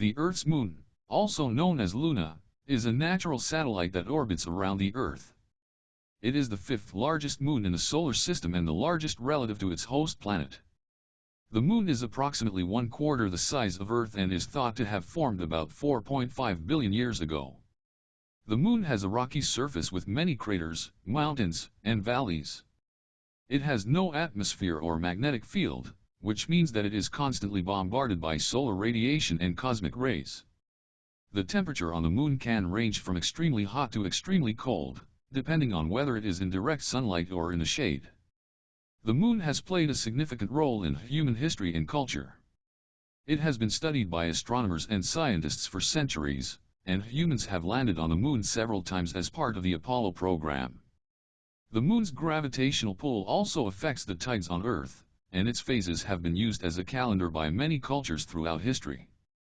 The Earth's moon, also known as Luna, is a natural satellite that orbits around the Earth. It is the fifth largest moon in the solar system and the largest relative to its host planet. The moon is approximately one quarter the size of Earth and is thought to have formed about 4.5 billion years ago. The moon has a rocky surface with many craters, mountains, and valleys. It has no atmosphere or magnetic field, which means that it is constantly bombarded by solar radiation and cosmic rays. The temperature on the moon can range from extremely hot to extremely cold, depending on whether it is in direct sunlight or in the shade. The moon has played a significant role in human history and culture. It has been studied by astronomers and scientists for centuries, and humans have landed on the moon several times as part of the Apollo program. The moon's gravitational pull also affects the tides on Earth, and its phases have been used as a calendar by many cultures throughout history.